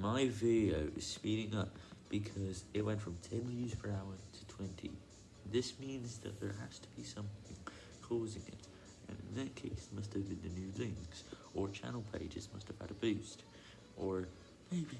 my video is speeding up because it went from 10 views per hour to 20. This means that there has to be something causing it, and in that case, must have been the new links, or channel pages must have had a boost, or maybe